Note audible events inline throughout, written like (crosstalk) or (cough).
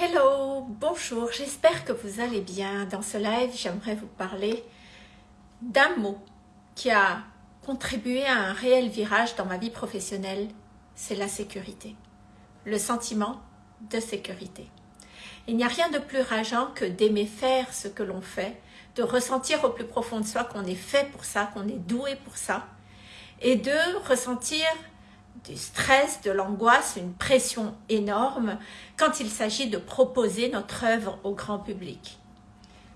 Hello, bonjour, j'espère que vous allez bien. Dans ce live, j'aimerais vous parler d'un mot qui a contribué à un réel virage dans ma vie professionnelle, c'est la sécurité. Le sentiment de sécurité. Il n'y a rien de plus rageant que d'aimer faire ce que l'on fait, de ressentir au plus profond de soi qu'on est fait pour ça, qu'on est doué pour ça, et de ressentir du stress, de l'angoisse, une pression énorme quand il s'agit de proposer notre œuvre au grand public.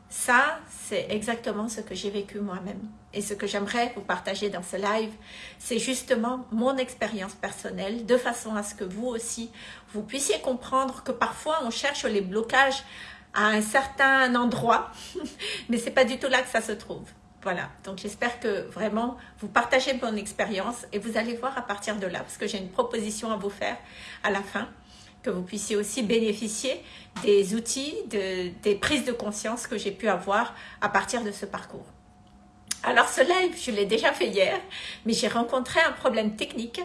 Ça, c'est exactement ce que j'ai vécu moi-même. Et ce que j'aimerais vous partager dans ce live, c'est justement mon expérience personnelle, de façon à ce que vous aussi, vous puissiez comprendre que parfois on cherche les blocages à un certain endroit, (laughs) mais c'est pas du tout là que ça se trouve. Voilà, donc j'espère que vraiment vous partagez mon expérience et vous allez voir à partir de là, parce que j'ai une proposition à vous faire à la fin, que vous puissiez aussi bénéficier des outils, des prises de conscience que j'ai pu avoir à partir de ce parcours. Alors ce live, je l'ai déjà fait hier, mais j'ai rencontré un problème technique.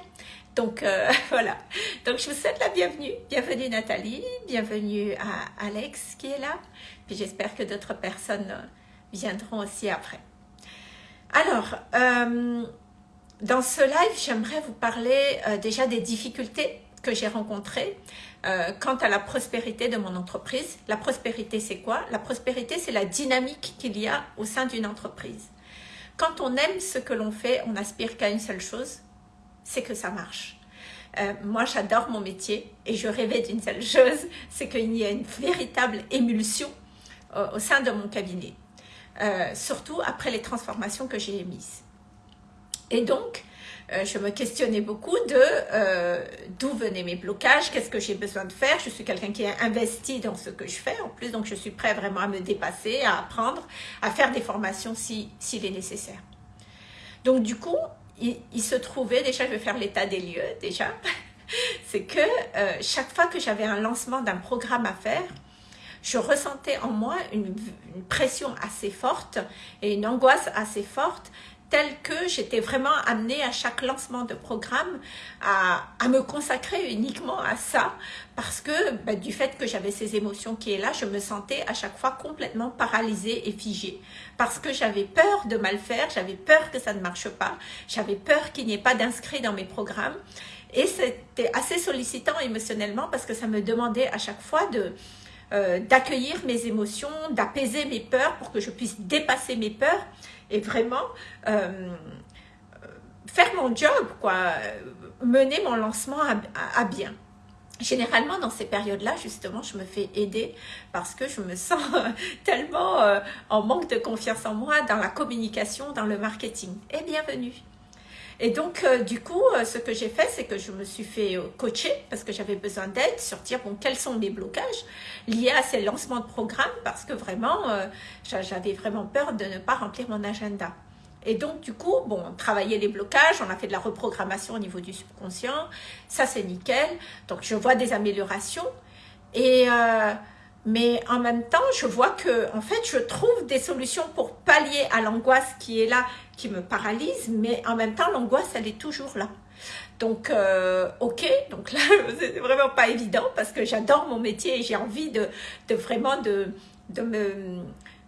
Donc euh, (laughs) voilà, donc je vous souhaite la bienvenue. Bienvenue Nathalie, bienvenue à Alex qui est là. Puis j'espère que d'autres personnes viendront aussi après. Alors, euh, dans ce live, j'aimerais vous parler euh, déjà des difficultés que j'ai rencontrées euh, quant à la prospérité de mon entreprise. La prospérité, c'est quoi? La prospérité, c'est la dynamique qu'il y a au sein d'une entreprise. Quand on aime ce que l'on fait, on aspire qu'à une seule chose, c'est que ça marche. moi, j'adore mon métier et je rêvais d'une seule chose, c'est qu'il y ait une véritable émulsion au sein de mon cabinet. Euh, surtout après les transformations que j'ai émises. Et donc, euh, je me questionnais beaucoup de euh, d'où venaient mes blocages, qu'est-ce que j'ai besoin de faire. Je suis quelqu'un qui est investi dans ce que je fais en plus, donc je suis prêt vraiment à me dépasser, à apprendre, à faire des formations s'il si, est nécessaire. Donc du coup, il, se trouvait, déjà je vais faire l'état des lieux déjà, (laughs) c'est que chaque fois que j'avais un lancement d'un programme à faire, je ressentais en moi une, pression assez forte et une angoisse assez forte telle que j'étais vraiment amenée à chaque lancement de programme à, me consacrer uniquement à ça parce que ben, du fait que j'avais ces émotions qui est là, je me sentais à chaque fois complètement paralysée et figée. Parce que j'avais peur de mal faire, j'avais peur que ça ne marche pas, j'avais peur qu'il n'y ait pas d'inscrits dans mes programmes. Et c'était assez sollicitant émotionnellement parce que ça me demandait à chaque fois de euh, d'accueillir mes émotions, d'apaiser mes peurs pour que je puisse dépasser mes peurs et vraiment euh, faire mon job, quoi, mener mon lancement à, bien. Généralement, dans ces périodes-là, justement, je me fais aider parce que je me sens (laughs) tellement euh, en manque de confiance en moi dans la communication, dans le marketing. Et bienvenue et donc, euh, du coup, euh, ce que j'ai fait, c'est que je me suis fait euh, coacher parce que j'avais besoin d'aide sur dire, bon, quels sont mes blocages liés à ces lancements de programmes? Parce que vraiment, j'avais vraiment peur de ne pas remplir mon agenda. Et donc, du coup, bon, on travaillait les blocages, on a fait de la reprogrammation au niveau du subconscient, ça c'est nickel. Donc, je vois des améliorations. Et mais en même temps, je vois que, en fait, je trouve des solutions pour pallier à l'angoisse qui est là, qui me paralyse, mais en même temps, l'angoisse, elle est toujours là. Donc, euh, ok, donc là, (laughs) c'est vraiment pas évident parce que j'adore mon métier et j'ai envie de, de vraiment de, de me,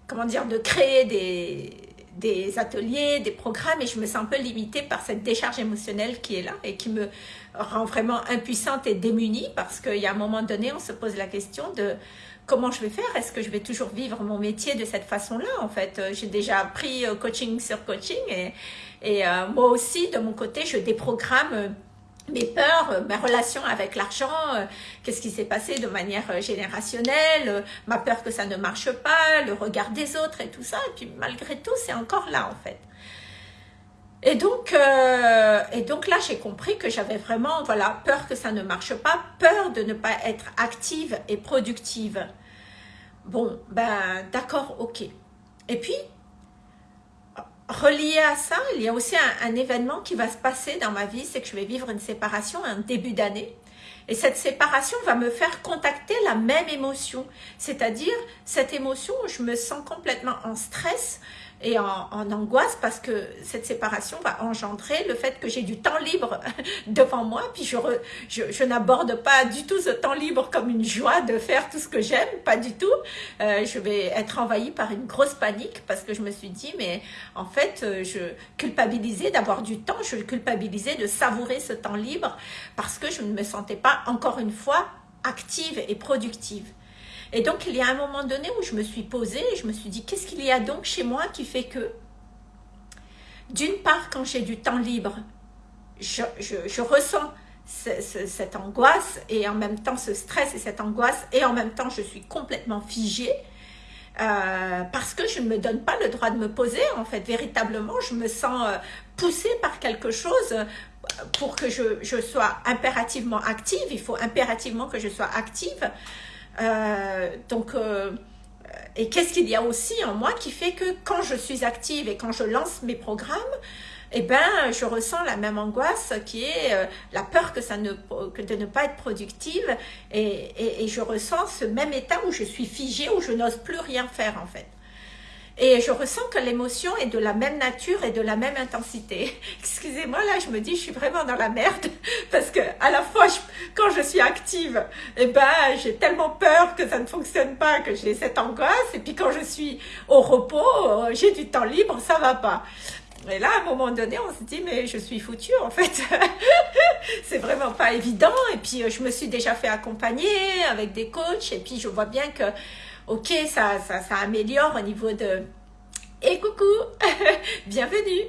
comment dire, de créer des, des ateliers, des programmes et je me sens un peu limitée par cette décharge émotionnelle qui est là et qui me rend vraiment impuissante et démunie parce qu'il y a un moment donné, on se pose la question de comment je vais faire? Est-ce que je vais toujours vivre mon métier de cette façon-là En fait, euh, j'ai déjà appris euh, coaching sur coaching et, euh, moi aussi, de mon côté, je déprogramme mes peurs, ma relation avec l'argent, qu'est-ce qui s'est passé de manière générationnelle, ma peur que ça ne marche pas, le regard des autres et tout ça. Et puis malgré tout, c'est encore là en fait. Et donc, et donc là, j'ai compris que j'avais vraiment voilà, peur que ça ne marche pas, peur de ne pas être active et productive. Bon, ben d'accord, ok. Et puis, relié à ça, il y a aussi un, événement qui va se passer dans ma vie, c'est que je vais vivre une séparation un début d'année. Et cette séparation va me faire contacter la même émotion, c'est-à-dire cette émotion où je me sens complètement en stress, et en, angoisse parce que cette séparation va engendrer le fait que j'ai du temps libre (laughs) devant moi, puis je, je, n'aborde pas du tout ce temps libre comme une joie de faire tout ce que j'aime, pas du tout. Euh, je vais être envahie par une grosse panique parce que je me suis dit, mais en fait, euh, je culpabilisais d'avoir du temps, je culpabilisais de savourer ce temps libre parce que je ne me sentais pas, encore une fois, active et productive. Et donc, il y a un moment donné où je me suis posée et je me suis dit, qu'est-ce qu'il y a donc chez moi qui fait que, d'une part, quand j'ai du temps libre, je, ressens cette angoisse et en même temps ce stress et cette angoisse et en même temps je suis complètement figée euh, parce que je ne me donne pas le droit de me poser en fait. Véritablement je me sens euh, poussée par quelque chose. Pour que je, je, sois impérativement active il faut impérativement que je sois active euh, donc, euh, et qu'est-ce qu'il y a aussi en moi qui fait que quand je suis active et quand je lance mes programmes, eh ben, je ressens la même angoisse qui est euh, la peur que ça ne, que de ne pas être productive et, et, et, je ressens ce même état où je suis figée, où je n'ose plus rien faire en fait. Et je ressens que l'émotion est de la même nature et de la même intensité. (laughs) Excusez-moi, là, je me dis, je suis vraiment dans la merde (laughs) parce que à la fois, quand je suis active, eh ben, j'ai tellement peur que ça ne fonctionne pas, que j'ai cette angoisse. Et puis quand je suis au repos, euh, j'ai du temps libre, ça va pas. Et là, à un moment donné, on se dit, mais je suis foutue, en fait. (laughs) c'est vraiment pas évident. Et puis, euh, je me suis déjà fait accompagner avec des coachs. Et puis, je vois bien que ok, ça, améliore au niveau de... Et coucou, (laughs) bienvenue.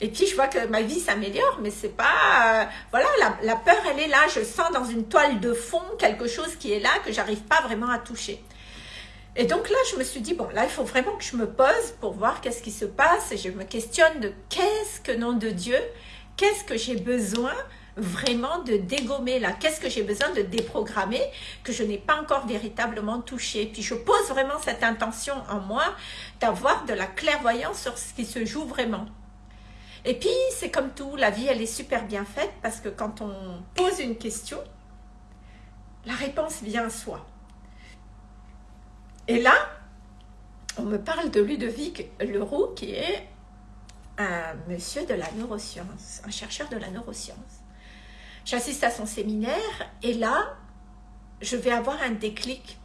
Et puis je vois que ma vie s'améliore, mais c'est pas... Euh, voilà, la, la, peur, elle est là. Je sens dans une toile de fond quelque chose qui est là, que j'arrive pas vraiment à toucher. Et donc là, je me suis dit, bon, là, il faut vraiment que je me pose pour voir qu'est-ce qui se passe. Et je me questionne de qu'est-ce que, nom de Dieu, qu'est-ce que j'ai besoin vraiment de dégommer là Qu'est-ce que j'ai besoin de déprogrammer que je n'ai pas encore véritablement touché? Puis je pose vraiment cette intention en moi d'avoir de la clairvoyance sur ce qui se joue vraiment. Et puis, c'est comme tout, la vie, elle est super bien faite parce que quand on pose une question, la réponse vient à soi. Et là, on me parle de Ludovic Leroux, qui est un monsieur de la neuroscience, un chercheur de la neuroscience. J'assiste à son séminaire et là, je vais avoir un déclic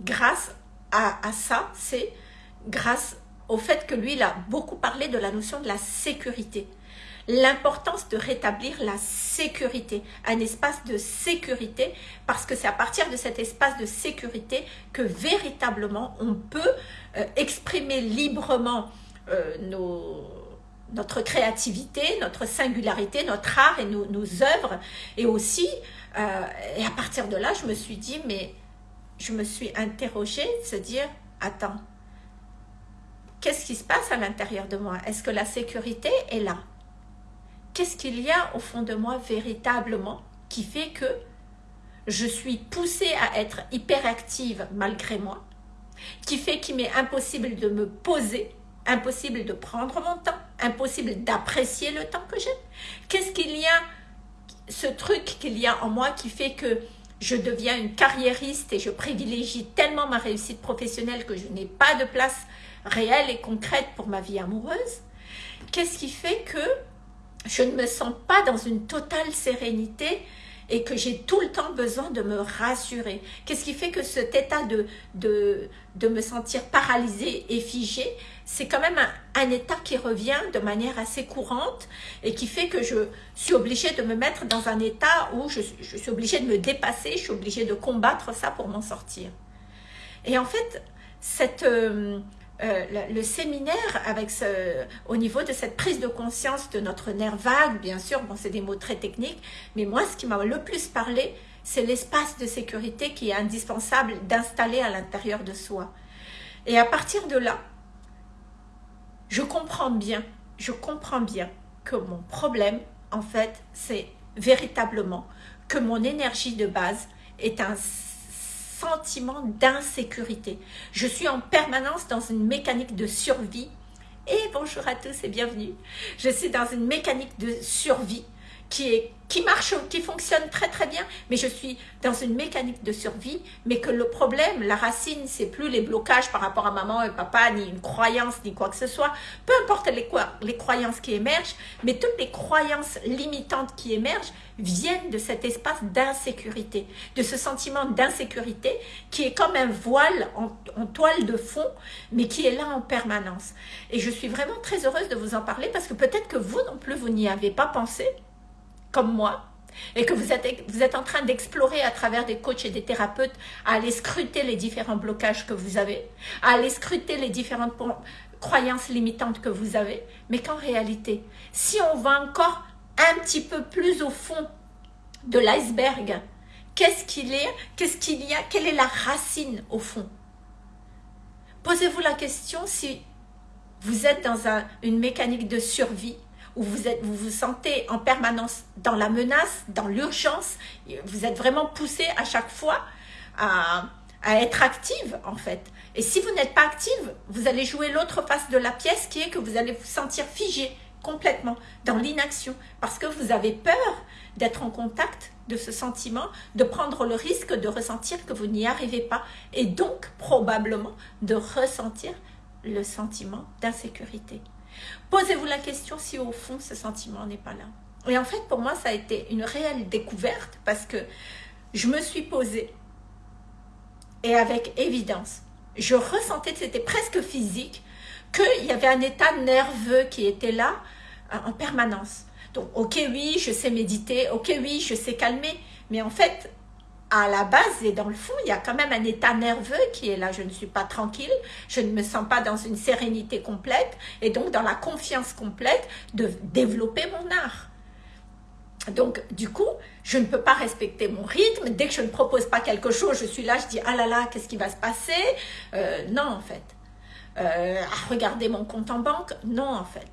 grâce à, ça. C'est grâce au fait que lui, il a beaucoup parlé de la notion de la sécurité. L'importance de rétablir la sécurité, un espace de sécurité, parce que c'est à partir de cet espace de sécurité que véritablement on peut euh, exprimer librement euh, nos, notre créativité, notre singularité, notre art et nos, œuvres. Et aussi, euh, et à partir de là, je me suis dit, mais je me suis interrogée, se dire, attends, qu'est-ce qui se passe à l'intérieur de moi? Est-ce que la sécurité est là? Qu'est-ce qu'il y a au fond de moi véritablement qui fait que je suis poussée à être hyperactive malgré moi, qui fait qu'il m'est impossible de me poser, impossible de prendre mon temps, impossible d'apprécier le temps que j'ai. Qu'est-ce qu'il y a, ce truc qu'il y a en moi qui fait que je deviens une carriériste et je privilégie tellement ma réussite professionnelle que je n'ai pas de place réelle et concrète pour ma vie amoureuse? Qu'est-ce qui fait que je ne me sens pas dans une totale sérénité et que j'ai tout le temps besoin de me rassurer. Qu'est-ce qui fait que cet état de, de, me sentir paralysée et figée, c'est quand même un, état qui revient de manière assez courante et qui fait que je suis obligée de me mettre dans un état où je, suis obligée de me dépasser, je suis obligée de combattre ça pour m'en sortir. Et en fait, cette... Euh, euh, le, séminaire avec au niveau de cette prise de conscience de notre nerf vague, bien sûr, bon, c'est des mots très techniques, mais moi, ce qui m'a le plus parlé, c'est l'espace de sécurité qui est indispensable d'installer à l'intérieur de soi. Et à partir de là, je comprends bien, je comprends bien que mon problème, en fait, c'est véritablement que mon énergie de base est un sentiment d'insécurité. Je suis en permanence dans une mécanique de survie. Et bonjour à tous et bienvenue. Je suis dans une mécanique de survie qui marche, qui fonctionne très très bien, mais je suis dans une mécanique de survie, mais que le problème, la racine, c'est plus les blocages par rapport à maman et papa, ni une croyance, ni quoi que ce soit, peu importe les, croyances qui émergent, mais toutes les croyances limitantes qui émergent viennent de cet espace d'insécurité, de ce sentiment d'insécurité qui est comme un voile en toile de fond, mais qui est là en permanence. Et je suis vraiment très heureuse de vous en parler parce que peut-être que vous non plus, vous n'y avez pas pensé, comme moi, et que vous êtes, vous êtes en train d'explorer à travers des coachs et des thérapeutes à aller scruter les différents blocages que vous avez, à aller scruter les différentes croyances limitantes que vous avez, mais qu'en réalité, si on va encore un petit peu plus au fond de l'iceberg, qu'est-ce qu'il est, qu'est-ce qu'il y a, quelle est la racine au fond? Posez-vous la question si vous êtes dans une mécanique de survie où vous, êtes, vous vous sentez en permanence dans la menace, dans l'urgence, vous êtes vraiment poussé à chaque fois à, à être active en fait. Et si vous n'êtes pas active, vous allez jouer l'autre face de la pièce qui est que vous allez vous sentir figé complètement dans l'inaction parce que vous avez peur d'être en contact de ce sentiment, de prendre le risque de ressentir que vous n'y arrivez pas et donc probablement de ressentir le sentiment d'insécurité. Posez-vous la question si au fond ce sentiment n'est pas là. Et en fait, pour moi, ça a été une réelle découverte parce que je me suis posée et avec évidence, je ressentais, c'était presque physique, qu'il y avait un état nerveux qui était là euh, en permanence. Donc, ok, oui, je sais méditer, ok, oui, je sais calmer, mais en fait, à la base et dans le fond, il y a quand même un état nerveux qui est là. Je ne suis pas tranquille, je ne me sens pas dans une sérénité complète et donc dans la confiance complète de développer mon art. Donc, du coup, je ne peux pas respecter mon rythme. Dès que je ne propose pas quelque chose, je suis là, je dis « Ah là là, qu'est-ce qui va se passer? Euh, Non, en fait. Euh, à regarder mon compte en banque? Non, en fait.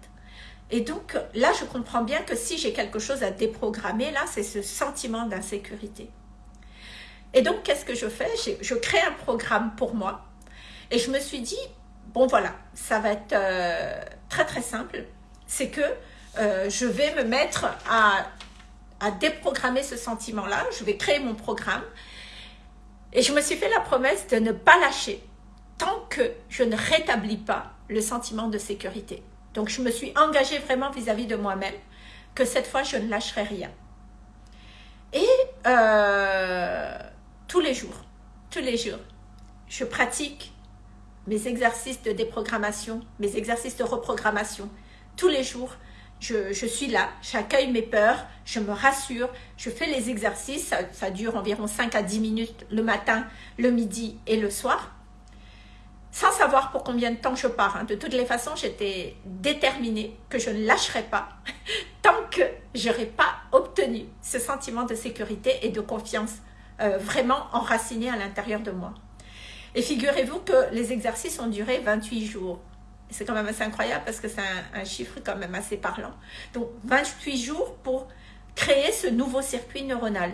Et donc, là, je comprends bien que si j'ai quelque chose à déprogrammer, là, c'est ce sentiment d'insécurité. Et donc, qu'est-ce que je fais? Je crée un programme pour moi. Et je me suis dit, bon voilà, ça va être euh, très très simple. C'est que euh, je vais me mettre à, déprogrammer ce sentiment-là. Je vais créer mon programme. Et je me suis fait la promesse de ne pas lâcher tant que je ne rétablis pas le sentiment de sécurité. Donc, je me suis engagée vraiment vis-à-vis de moi-même que cette fois, je ne lâcherai rien. Et euh, tous les jours, tous les jours, je pratique mes exercices de déprogrammation, mes exercices de reprogrammation. Tous les jours, je, suis là, j'accueille mes peurs, je me rassure, je fais les exercices, ça, dure environ 5 à 10 minutes le matin, le midi et le soir, sans savoir pour combien de temps je pars. Hein. De toutes les façons, j'étais déterminée que je ne lâcherai pas (laughs) tant que je n'aurai pas obtenu ce sentiment de sécurité et de confiance euh, vraiment enraciné à l'intérieur de moi. Et figurez-vous que les exercices ont duré 28 jours. C'est quand même assez incroyable parce que c'est un, chiffre quand même assez parlant. Donc 28 jours pour créer ce nouveau circuit neuronal.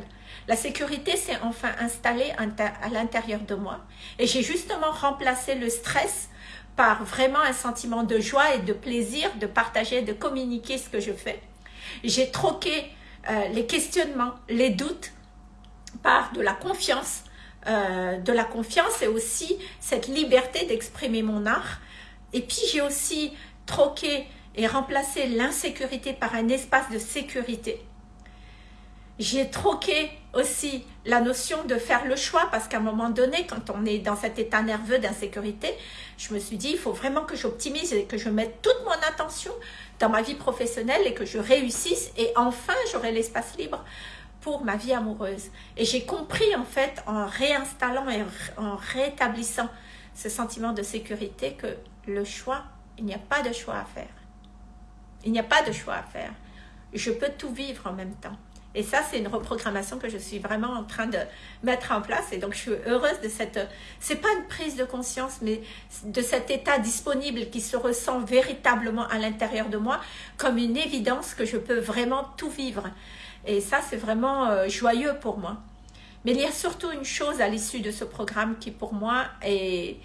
La sécurité s'est enfin installée à l'intérieur de moi. Et j'ai justement remplacé le stress par vraiment un sentiment de joie et de plaisir de partager, de communiquer ce que je fais. J'ai troqué euh, les questionnements, les doutes de la confiance, euh, de la confiance et aussi cette liberté d'exprimer mon art. Et puis j'ai aussi troqué et remplacé l'insécurité par un espace de sécurité. J'ai troqué aussi la notion de faire le choix parce qu'à un moment donné, quand on est dans cet état nerveux d'insécurité, je me suis dit, il faut vraiment que j'optimise et que je mette toute mon attention dans ma vie professionnelle et que je réussisse et enfin j'aurai l'espace libre pour ma vie amoureuse. Et j'ai compris en fait en réinstallant et en rétablissant ce sentiment de sécurité que le choix, il n'y a pas de choix à faire. Il n'y a pas de choix à faire. Je peux tout vivre en même temps. Et ça, c'est une reprogrammation que je suis vraiment en train de mettre en place. Et donc, je suis heureuse de cette... C'est pas une prise de conscience, mais de cet état disponible qui se ressent véritablement à l'intérieur de moi comme une évidence que je peux vraiment tout vivre. Et ça, c'est vraiment euh, joyeux pour moi. Mais il y a surtout une chose à l'issue de ce programme qui pour moi est...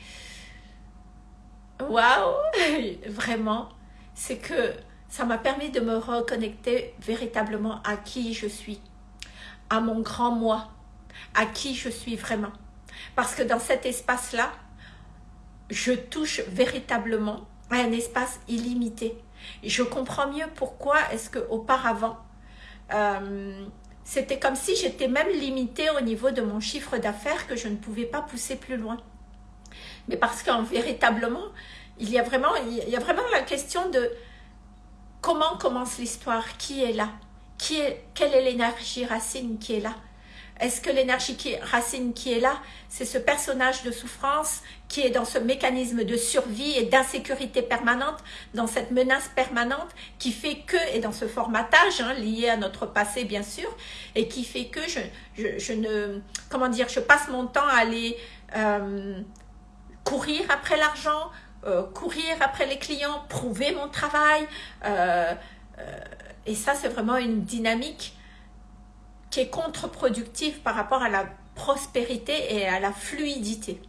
Waouh (laughs) Vraiment, c'est que ça m'a permis de me reconnecter véritablement à qui je suis, à mon grand moi, à qui je suis vraiment. Parce que dans cet espace-là, je touche véritablement à un espace illimité. je comprends mieux pourquoi est-ce qu'auparavant, euh, c'était comme si j'étais même limitée au niveau de mon chiffre d'affaires que je ne pouvais pas pousser plus loin. Mais parce qu'en véritablement, il y, a il y a vraiment la question de comment commence l'histoire, qui est là, quelle est l'énergie racine qui est là, est-ce que l'énergie racine qui est là, c'est ce personnage de souffrance qui est dans ce mécanisme de survie et d'insécurité permanente, dans cette menace permanente qui fait que, et dans ce formatage hein, lié à notre passé bien sûr, et qui fait que je, je, ne, comment dire, je passe mon temps à aller euh, courir après l'argent, euh, courir après les clients, prouver mon travail, euh, et ça c'est vraiment une dynamique qui est contre-productive par rapport à la prospérité et à la fluidité.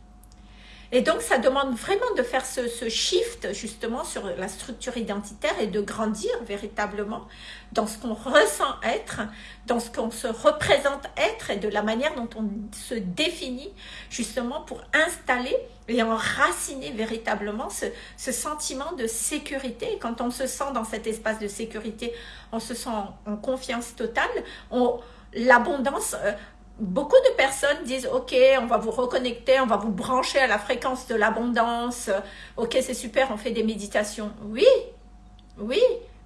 Et donc, ça demande vraiment de faire ce, shift justement sur la structure identitaire et de grandir véritablement dans ce qu'on ressent être, dans ce qu'on se représente être et de la manière dont on se définit justement pour installer et enraciner véritablement ce, sentiment de sécurité. Et quand on se sent dans cet espace de sécurité, on se sent en confiance totale, on, l'abondance, euh, beaucoup de personnes disent « Ok, on va vous reconnecter, on va vous brancher à la fréquence de l'abondance. Ok, c'est super, on fait des méditations. » Oui, oui,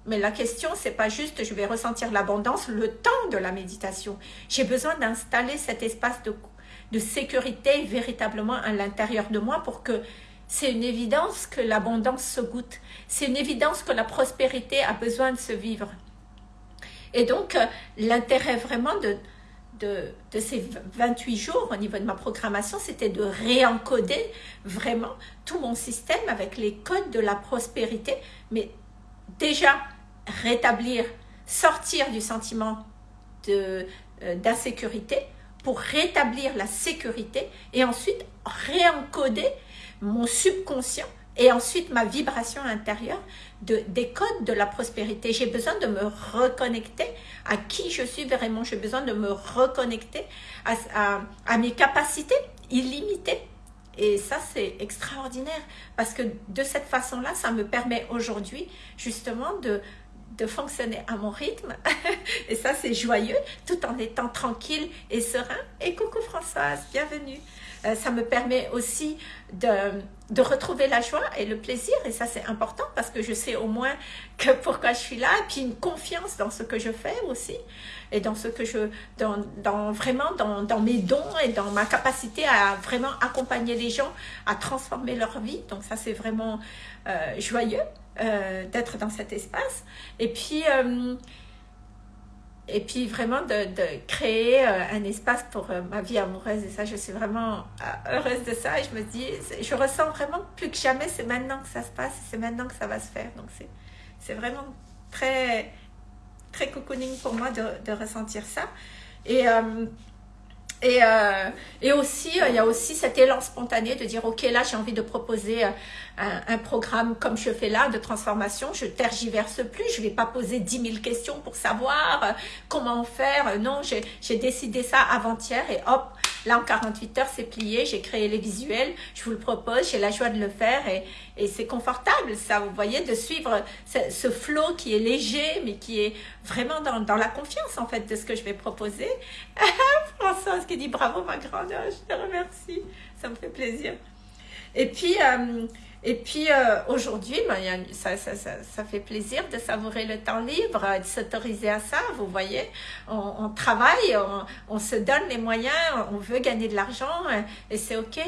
mais la question, c'est pas juste je vais ressentir l'abondance le temps de la méditation. J'ai besoin d'installer cet espace de, de sécurité véritablement à l'intérieur de moi pour que c'est une évidence que l'abondance se goûte. C'est une évidence que la prospérité a besoin de se vivre. Et donc, euh, l'intérêt vraiment de, de, ces 28 jours au niveau de ma programmation, c'était de réencoder vraiment tout mon système avec les codes de la prospérité, mais déjà rétablir, sortir du sentiment euh, d'insécurité pour rétablir la sécurité et ensuite réencoder mon subconscient et ensuite ma vibration intérieure de, des codes de la prospérité. J'ai besoin de me reconnecter à qui je suis vraiment. J'ai besoin de me reconnecter à, mes capacités illimitées. Et ça, c'est extraordinaire parce que de cette façon-là, ça me permet aujourd'hui justement de, de fonctionner à mon rythme. (laughs) et ça, c'est joyeux, tout en étant tranquille et serein. Et coucou Françoise, bienvenue. Euh, ça me permet aussi de, de, retrouver la joie et le plaisir. Et ça, c'est important parce que je sais au moins que pourquoi je suis là. Et puis une confiance dans ce que je fais aussi. Et dans ce que je, dans, dans vraiment dans, dans, mes dons et dans ma capacité à vraiment accompagner les gens à transformer leur vie. Donc ça, c'est vraiment euh, joyeux euh, d'être dans cet espace. Et puis, et puis vraiment de, créer euh, un espace pour euh, ma vie amoureuse. Et ça je suis vraiment euh, heureuse de ça. Et je me dis je ressens vraiment plus que jamais c'est maintenant que ça se passe c'est maintenant que ça va se faire. Donc c'est c'est vraiment très très cocooning pour moi de, de ressentir ça. Et et, et aussi, il y a aussi cet élan spontané de dire, OK, là, j'ai envie de proposer un, programme comme je fais là de transformation, je tergiverse plus, je vais pas poser 10 000 questions pour savoir euh, comment faire. Non, j'ai décidé ça avant-hier et hop, là en 48 heures c'est plié, j'ai créé les visuels, je vous le propose, j'ai la joie de le faire et, et c'est confortable ça, vous voyez, de suivre ce, ce flow qui est léger mais qui est vraiment dans, dans, la confiance en fait de ce que je vais proposer. (laughs) Françoise qui dit bravo ma grande, je te remercie, ça me fait plaisir. Et puis, euh, et puis euh, aujourd'hui, ben, ça, ça, ça, ça, fait plaisir de savourer le temps libre, de s'autoriser à ça, vous voyez. On, travaille, on, on, se donne les moyens, on veut gagner de l'argent euh, et c'est ok.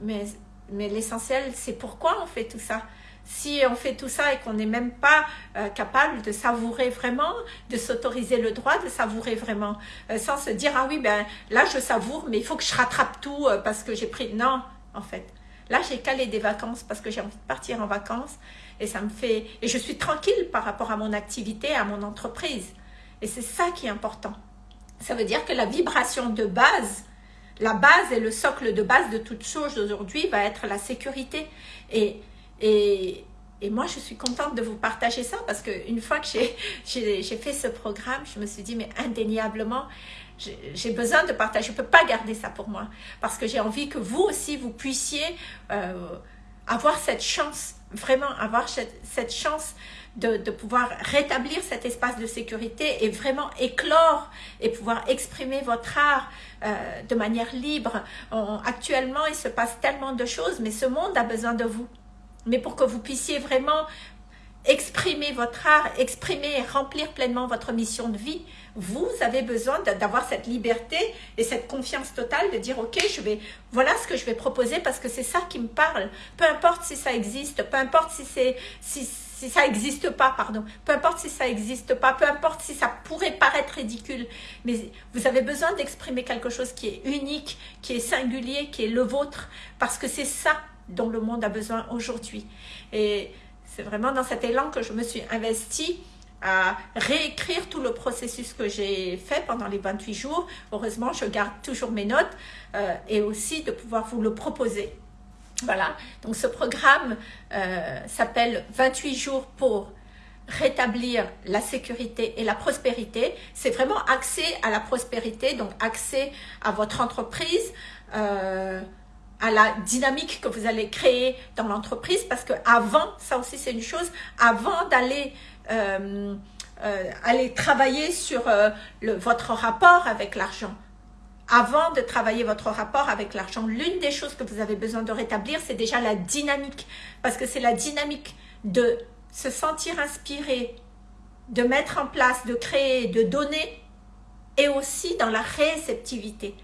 Mais, mais l'essentiel, c'est pourquoi on fait tout ça. Si on fait tout ça et qu'on n'est même pas euh, capable de savourer vraiment, de s'autoriser le droit de savourer vraiment, sans se dire, ah oui, ben là je savoure, mais il faut que je rattrape tout parce que j'ai pris... Non, en fait Là, j'ai calé des vacances parce que j'ai envie de partir en vacances et ça me fait et je suis tranquille par rapport à mon activité, à mon entreprise. Et c'est ça qui est important. Ça veut dire que la vibration de base, la base et le socle de base de toute chose aujourd'hui va être la sécurité. Et, et, et moi, je suis contente de vous partager ça parce qu'une fois que j'ai fait ce programme, je me suis dit, mais indéniablement, j'ai besoin de partager. Je ne peux pas garder ça pour moi parce que j'ai envie que vous aussi, vous puissiez euh, avoir cette chance, vraiment avoir cette, chance de, de, pouvoir rétablir cet espace de sécurité et vraiment éclore et pouvoir exprimer votre art euh, de manière libre. actuellement, il se passe tellement de choses, mais ce monde a besoin de vous mais pour que vous puissiez vraiment exprimer votre art, exprimer et remplir pleinement votre mission de vie, vous avez besoin d'avoir cette liberté et cette confiance totale de dire ok je vais voilà ce que je vais proposer parce que c'est ça qui me parle. Peu importe si ça existe peu importe si c'est si, ça n'existe pas pardon. Peu importe si ça n'existe pas peu importe si ça pourrait paraître ridicule. Mais vous avez besoin d'exprimer quelque chose qui est unique qui est singulier qui est le vôtre parce que c'est ça dont le monde a besoin aujourd'hui. Et c'est vraiment dans cet élan que je me suis investie à réécrire tout le processus que j'ai fait pendant les 28 jours. Heureusement, je garde toujours mes notes euh, et aussi de pouvoir vous le proposer. Voilà, donc ce programme euh, s'appelle 28 jours pour rétablir la sécurité et la prospérité. C'est vraiment axé à la prospérité, donc axé à votre entreprise, euh, à la dynamique que vous allez créer dans l'entreprise parce que avant, ça aussi c'est une chose, avant d'aller euh, euh, aller travailler sur euh, votre rapport avec l'argent, avant de travailler votre rapport avec l'argent, l'une des choses que vous avez besoin de rétablir, c'est déjà la dynamique. Parce que c'est la dynamique de se sentir inspiré, de mettre en place, de créer, de donner, et aussi dans la réceptivité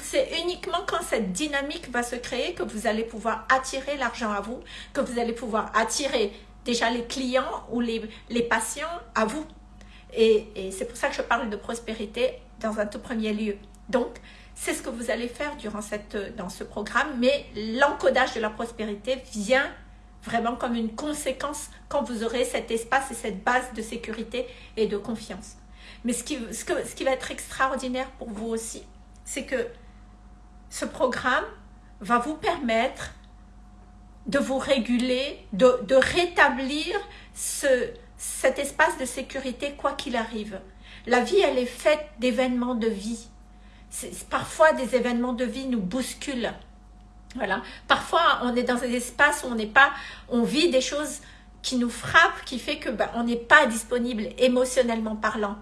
c'est uniquement quand cette dynamique va se créer que vous allez pouvoir attirer l'argent à vous, que vous allez pouvoir attirer déjà les clients ou les, les patients à vous. Et, et c'est pour ça que je parle de prospérité dans un tout premier lieu. Donc, c'est ce que vous allez faire durant cette, dans ce programme, mais l'encodage de la prospérité vient vraiment comme une conséquence quand vous aurez cet espace et cette base de sécurité et de confiance. Mais ce qui, ce, que, ce qui va être extraordinaire pour vous aussi, c'est que ce programme va vous permettre de vous réguler, de, rétablir ce, cet espace de sécurité quoi qu'il arrive. La vie, elle est faite d'événements de vie. Parfois, des événements de vie nous bousculent. Voilà. Parfois, on est dans un espace où on n'est pas, on vit des choses qui nous frappent, qui fait que ben, on n'est pas disponible émotionnellement parlant.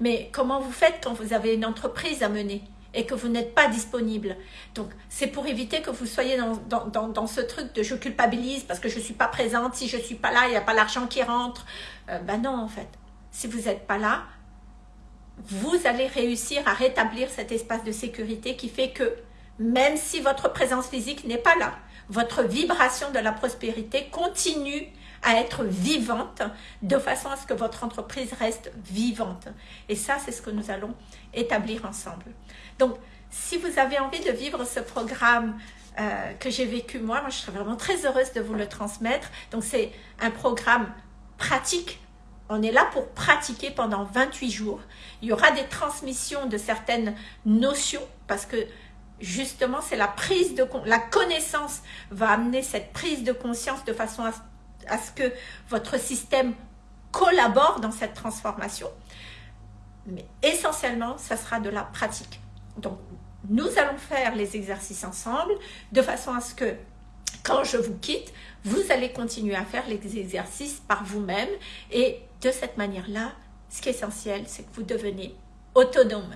Mais comment vous faites quand vous avez une entreprise à mener? Et que vous n'êtes pas disponible. Donc, c'est pour éviter que vous soyez dans, dans, dans, ce truc de je culpabilise parce que je ne suis pas présente, si je ne suis pas là, il n'y a pas l'argent qui rentre. Euh, ben non, en fait. Si vous n'êtes pas là, vous allez réussir à rétablir cet espace de sécurité qui fait que même si votre présence physique n'est pas là, votre vibration de la prospérité continue à être vivante de façon à ce que votre entreprise reste vivante. Et ça, c'est ce que nous allons établir ensemble. Donc, si vous avez envie de vivre ce programme euh, que j'ai vécu moi, je serais vraiment très heureuse de vous le transmettre. Donc, c'est un programme pratique. On est là pour pratiquer pendant 28 jours. Il y aura des transmissions de certaines notions parce que justement, c'est la prise de la connaissance va amener cette prise de conscience de façon à, à ce que votre système collabore dans cette transformation. Mais essentiellement, ça sera de la pratique. Donc, nous allons faire les exercices ensemble de façon à ce que quand je vous quitte, vous allez continuer à faire les exercices par vous-même et de cette manière-là, ce qui est essentiel, c'est que vous devenez autonome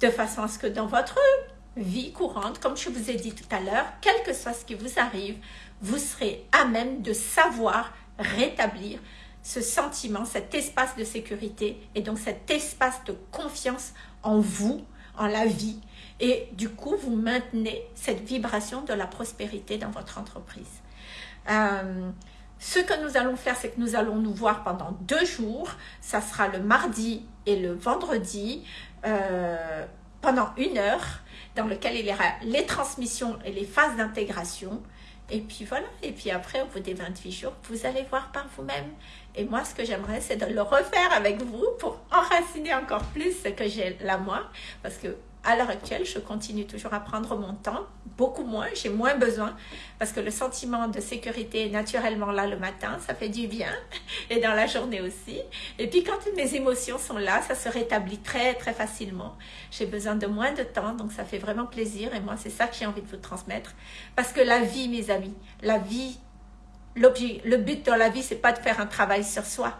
de façon à ce que dans votre vie courante, comme je vous ai dit tout à l'heure, quel que soit ce qui vous arrive, vous serez à même de savoir rétablir ce sentiment, cet espace de sécurité et donc cet espace de confiance en vous, en la vie. Et du coup, vous maintenez cette vibration de la prospérité dans votre entreprise. Euh, ce que nous allons faire, c'est que nous allons nous voir pendant deux jours. Ça sera le mardi et le vendredi, euh, pendant une heure, dans lequel il y aura les transmissions et les phases d'intégration. Et puis voilà, et puis après, au bout des 28 jours, vous allez voir par vous-même. Et moi, ce que j'aimerais, c'est de le refaire avec vous pour (laughs) enraciner encore plus ce que j'ai là moi. Parce que à l'heure actuelle, je continue toujours à prendre mon temps beaucoup moins, j'ai moins besoin parce que le sentiment de sécurité est naturellement là le matin, ça fait du bien (laughs) et dans la journée aussi. Et puis quand mes émotions sont là, ça se rétablit très très facilement. J'ai besoin de moins de temps, donc ça fait vraiment plaisir et moi c'est ça que j'ai envie de vous transmettre parce que la vie mes amis, la vie, le but dans la vie c'est pas de faire un travail sur soi.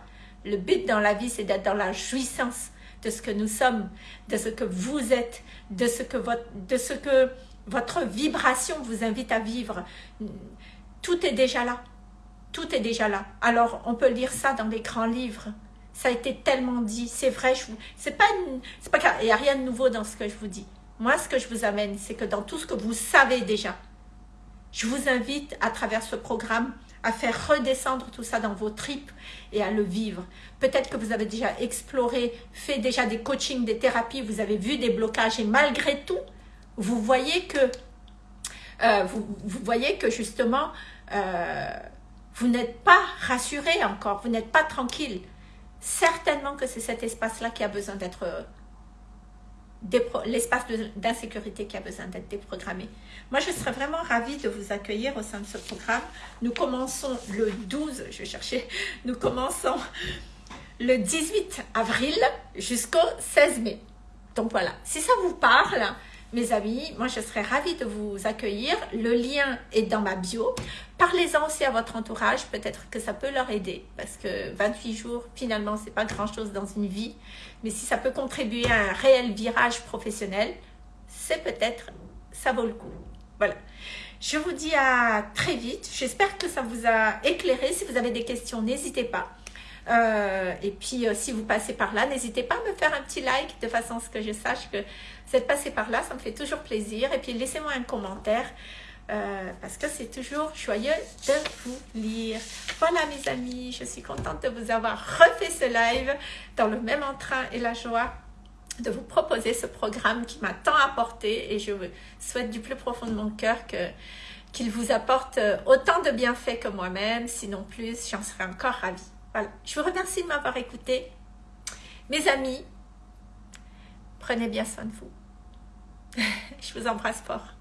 Le but dans la vie c'est d'être dans la jouissance de ce que nous sommes, de ce que vous êtes, de ce que votre, de ce que votre vibration vous invite à vivre. Tout est déjà là. Tout est déjà là. Alors, on peut lire ça dans les grands livres. Ça a été tellement dit. C'est vrai, c'est pas, c'est pas, il n'y a rien de nouveau dans ce que je vous dis. Moi, ce que je vous amène, c'est que dans tout ce que vous savez déjà, je vous invite à travers ce programme à faire redescendre tout ça dans vos tripes et à le vivre. Peut-être que vous avez déjà exploré, fait déjà des coachings, des thérapies, vous avez vu des blocages et malgré tout, vous voyez que, euh, vous, voyez que justement, euh, vous n'êtes pas rassuré encore, vous n'êtes pas tranquille. Certainement que c'est cet espace-là qui a besoin d'être l'espace d'insécurité qui a besoin d'être déprogrammé. Moi, je serais vraiment ravie de vous accueillir au sein de ce programme. Nous commençons le 12, je vais chercher, nous commençons le 18 avril jusqu'au 16 mai. Donc voilà, si ça vous parle, mes amis, moi je serais ravie de vous accueillir. Le lien est dans ma bio. Parlez-en aussi à votre entourage, peut-être que ça peut leur aider parce que 28 jours, finalement, c'est pas grand-chose dans une vie. Mais si ça peut contribuer à un réel virage professionnel, c'est peut-être, ça vaut le coup. Voilà. Je vous dis à très vite. J'espère que ça vous a éclairé. Si vous avez des questions, n'hésitez pas. Euh, et puis, euh, si vous passez par là, n'hésitez pas à me faire un petit like de façon à ce que je sache que vous êtes passé par là. Ça me fait toujours plaisir. Et puis, laissez-moi un commentaire euh, parce que c'est toujours joyeux de vous lire. Voilà mes amis, je suis contente de vous avoir refait ce live dans le même entrain et la joie de vous proposer ce programme qui m'a tant apporté et je vous souhaite du plus profond de mon cœur qu'il vous apporte autant de bienfaits que moi-même, sinon plus, j'en serais encore ravie. Voilà, je vous remercie de m'avoir écouté. Mes amis, prenez bien soin de vous. (laughs) je vous embrasse fort.